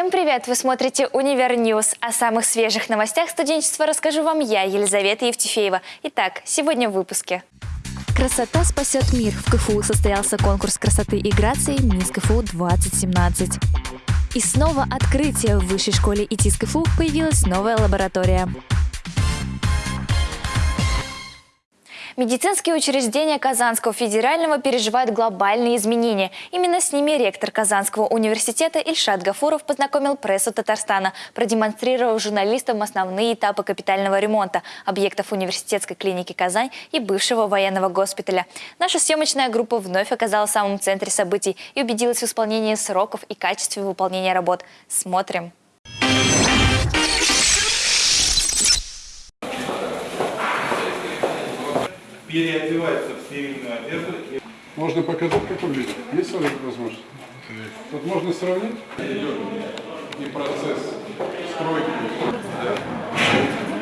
Всем привет! Вы смотрите «Универ News». О самых свежих новостях студенчества расскажу вам я, Елизавета Евтефеева. Итак, сегодня в выпуске. Красота спасет мир. В КФУ состоялся конкурс красоты и грации «Мисс КФУ-2017». И снова открытие. В высшей школе ИТИС КФУ появилась новая лаборатория. Медицинские учреждения Казанского федерального переживают глобальные изменения. Именно с ними ректор Казанского университета Ильшат Гафуров познакомил прессу Татарстана, продемонстрировав журналистам основные этапы капитального ремонта объектов университетской клиники «Казань» и бывшего военного госпиталя. Наша съемочная группа вновь оказалась в самом центре событий и убедилась в исполнении сроков и качестве выполнения работ. Смотрим. Переодевается в стерильную одежду. Можно показать, как выглядит? Есть возможность? Тут можно сравнить и процесс стройки.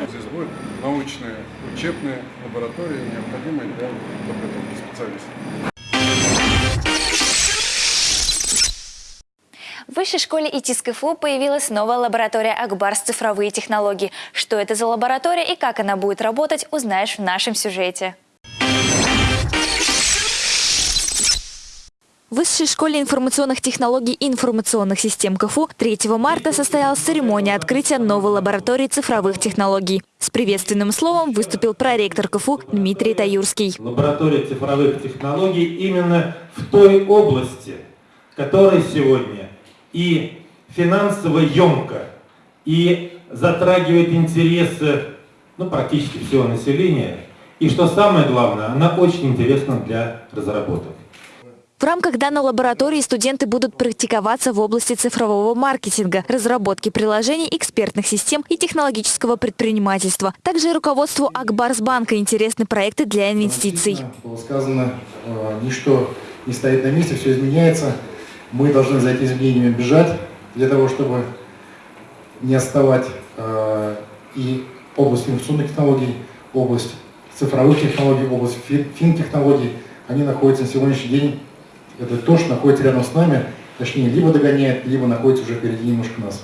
Здесь будет научная, учебная лаборатория, необходимая для подготовки специалистов. В Высшей школе ИТИС КФУ появилась новая лаборатория Акбарс цифровые технологии. Что это за лаборатория и как она будет работать, узнаешь в нашем сюжете. В Высшей школе информационных технологий и информационных систем КФУ 3 марта состоялась церемония открытия новой лаборатории цифровых технологий. С приветственным словом выступил проректор КФУ Дмитрий Таюрский. Лаборатория цифровых технологий именно в той области, которая сегодня и финансово емко, и затрагивает интересы ну, практически всего населения. И что самое главное, она очень интересна для разработок. В рамках данной лаборатории студенты будут практиковаться в области цифрового маркетинга, разработки приложений, экспертных систем и технологического предпринимательства. Также руководству Акбарсбанка интересны проекты для инвестиций. Было сказано, э, ничто не стоит на месте, все изменяется. Мы должны за этими изменениями бежать для того, чтобы не отставать. Э, и область информационных технологий, область цифровых технологий, область фин-технологий, они находятся на сегодняшний день это то, что находится рядом с нами, точнее, либо догоняет, либо находится уже впереди немножко нас.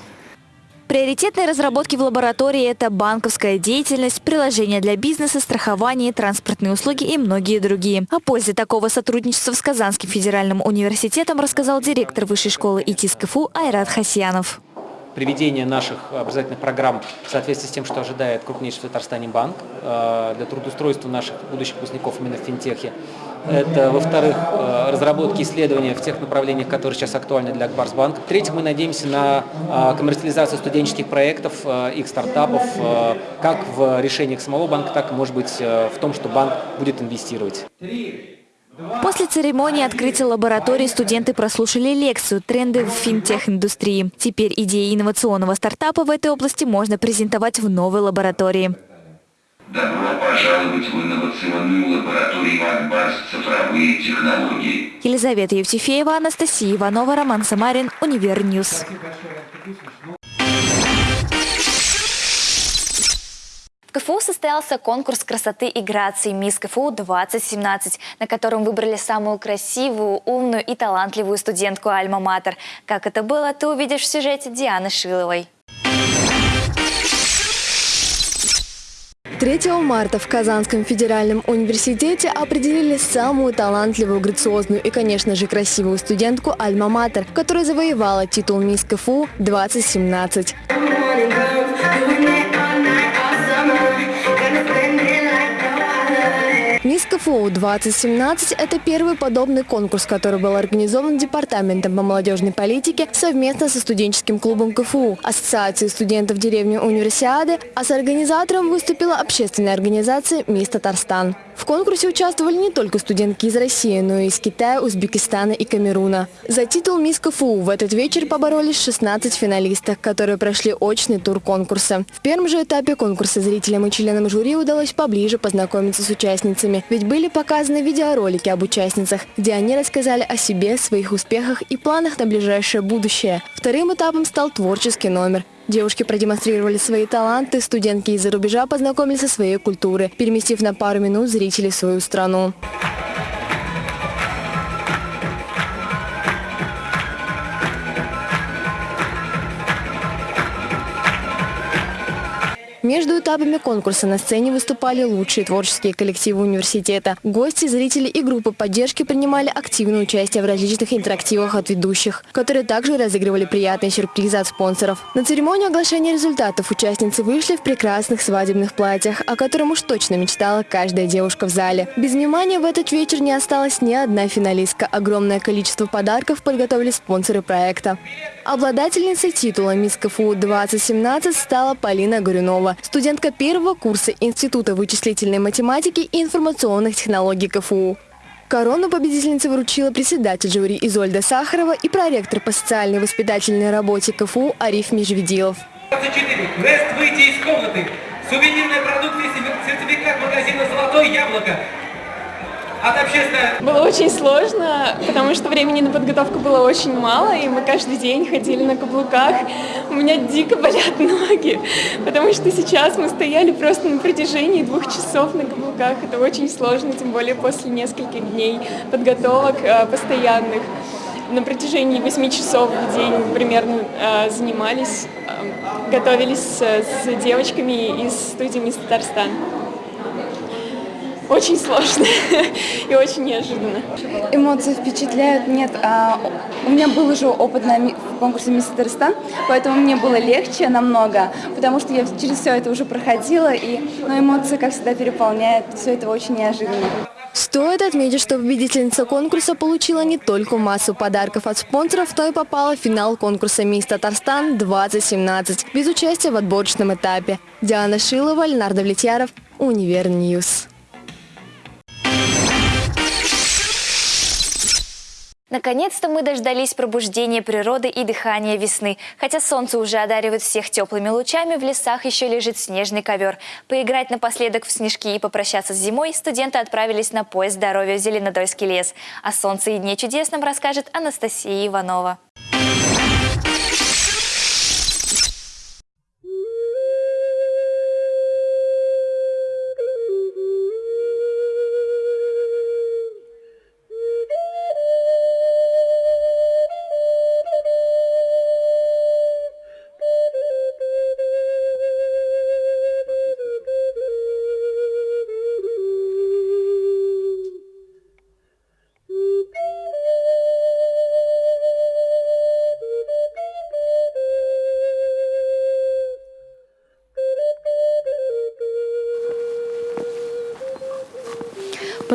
Приоритетные разработки в лаборатории – это банковская деятельность, приложения для бизнеса, страхование, транспортные услуги и многие другие. О пользе такого сотрудничества с Казанским федеральным университетом рассказал директор Высшей школы ИТИС КФУ Айрат Хасьянов приведение наших образовательных программ в соответствии с тем, что ожидает крупнейший в Татарстане банк э, для трудоустройства наших будущих выпускников именно в финтехе. Это, во-вторых, э, разработки исследования в тех направлениях, которые сейчас актуальны для Акбарсбанка. В-третьих, мы надеемся на э, коммерциализацию студенческих проектов, их стартапов, как в решениях самого банка, так может быть, в том, что банк будет инвестировать. После церемонии открытия лаборатории студенты прослушали лекцию «Тренды в финтех-индустрии». Теперь идеи инновационного стартапа в этой области можно презентовать в новой лаборатории. Добро пожаловать в инновационную лабораторию Акбарс цифровые технологии. Елизавета Евтефеева, Анастасия Иванова, Роман Самарин, Универ News. КФУ состоялся конкурс красоты и грации «Мисс КФУ-2017», на котором выбрали самую красивую, умную и талантливую студентку «Альма-Матер». Как это было, ты увидишь в сюжете Дианы Шиловой. 3 марта в Казанском федеральном университете определили самую талантливую, грациозную и, конечно же, красивую студентку «Альма-Матер», которая завоевала титул «Мисс КФУ-2017». КФУ-2017 – это первый подобный конкурс, который был организован Департаментом по молодежной политике совместно со студенческим клубом КФУ, Ассоциацией студентов деревни Универсиады, а с организатором выступила общественная организация «Мисс Татарстан». В конкурсе участвовали не только студентки из России, но и из Китая, Узбекистана и Камеруна. За титул «Мисс КФУ» в этот вечер поборолись 16 финалисток, которые прошли очный тур конкурса. В первом же этапе конкурса зрителям и членам жюри удалось поближе познакомиться с участницами, ведь были показаны видеоролики об участницах, где они рассказали о себе, своих успехах и планах на ближайшее будущее. Вторым этапом стал творческий номер. Девушки продемонстрировали свои таланты, студентки из-за рубежа познакомились со своей культурой, переместив на пару минут зрителей в свою страну. Между этапами конкурса на сцене выступали лучшие творческие коллективы университета. Гости, зрители и группы поддержки принимали активное участие в различных интерактивах от ведущих, которые также разыгрывали приятные сюрпризы от спонсоров. На церемонию оглашения результатов участницы вышли в прекрасных свадебных платьях, о котором уж точно мечтала каждая девушка в зале. Без внимания в этот вечер не осталась ни одна финалистка. Огромное количество подарков подготовили спонсоры проекта. Обладательницей титула «Мисс КФУ-2017» стала Полина Горюнова, студентка первого курса Института вычислительной математики и информационных технологий КФУ. Корону победительницы вручила председатель жюри Изольда Сахарова и проректор по социальной воспитательной работе КФУ Ариф Межведилов. 24. Квест «Выйти из комнаты». Сувенирная продукция, сертификат магазина «Золотое яблоко». От общественного... Было очень сложно, потому что времени на подготовку было очень мало, и мы каждый день ходили на каблуках. У меня дико болят ноги, потому что сейчас мы стояли просто на протяжении двух часов на каблуках. Это очень сложно, тем более после нескольких дней подготовок э, постоянных. На протяжении восьми часов в день примерно э, занимались, э, готовились с девочками из студии «Мисс Татарстан». Очень сложно и очень неожиданно. Эмоции впечатляют. Нет, а, у меня был уже опыт на в конкурсе «Мисс Татарстан», поэтому мне было легче намного, потому что я через все это уже проходила, и но эмоции, как всегда, переполняют. Все это очень неожиданно. Стоит отметить, что победительница конкурса получила не только массу подарков от спонсоров, но и попала в финал конкурса «Мисс Татарстан-2017» без участия в отборочном этапе. Диана Шилова, Ленардо Влетьяров, Универ News. Наконец-то мы дождались пробуждения природы и дыхания весны. Хотя солнце уже одаривает всех теплыми лучами, в лесах еще лежит снежный ковер. Поиграть напоследок в снежки и попрощаться с зимой студенты отправились на поезд здоровья в Зеленодольский лес. О солнце и дне чудесном расскажет Анастасия Иванова.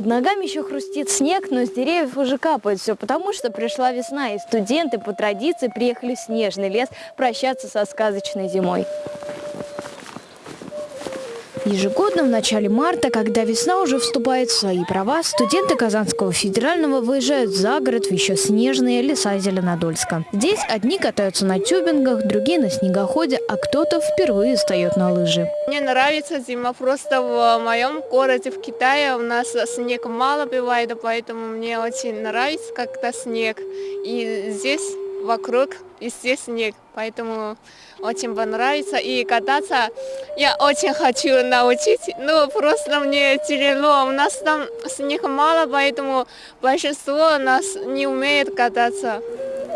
Под ногами еще хрустит снег, но с деревьев уже капает все, потому что пришла весна, и студенты по традиции приехали в снежный лес прощаться со сказочной зимой. Ежегодно в начале марта, когда весна уже вступает в свои права, студенты Казанского федерального выезжают за город в еще снежные леса Зеленодольска. Здесь одни катаются на тюбингах, другие на снегоходе, а кто-то впервые встает на лыжи. Мне нравится зима, просто в моем городе, в Китае, у нас снег мало бывает, поэтому мне очень нравится как-то снег. И здесь вокруг, здесь снег, поэтому очень понравится. И кататься я очень хочу научить, но просто мне тяжело. У нас там снег мало, поэтому большинство нас не умеет кататься.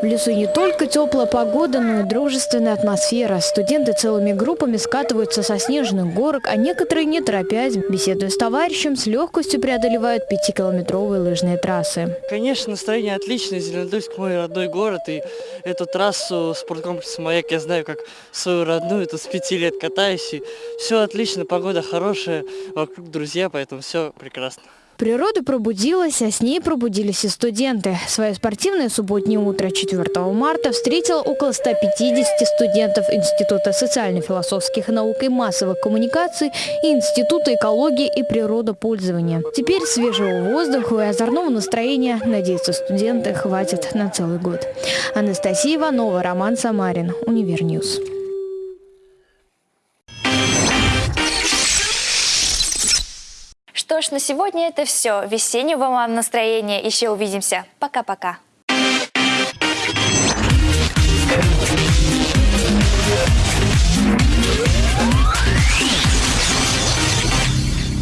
В лесу не только теплая погода, но и дружественная атмосфера. Студенты целыми группами скатываются со снежных горок, а некоторые, не торопясь, беседуя с товарищем, с легкостью преодолевают пятикилометровые лыжные трассы. Конечно, настроение отличное. Зеленодольск мой родной город. И эту трассу спорткомплекса «Маяк» я знаю как свою родную. Тут с пяти лет катаюсь. И все отлично, погода хорошая, вокруг друзья, поэтому все прекрасно. Природа пробудилась, а с ней пробудились и студенты. Свое спортивное субботнее утро 4 марта встретило около 150 студентов Института социально-философских наук и массовых коммуникаций и Института экологии и природопользования. Теперь свежего воздуха и озорного настроения, надеются студенты, хватит на целый год. Анастасия Иванова, Роман Самарин, Универ News. Что ж, на сегодня это все. Весеннего вам настроения. Еще увидимся. Пока-пока.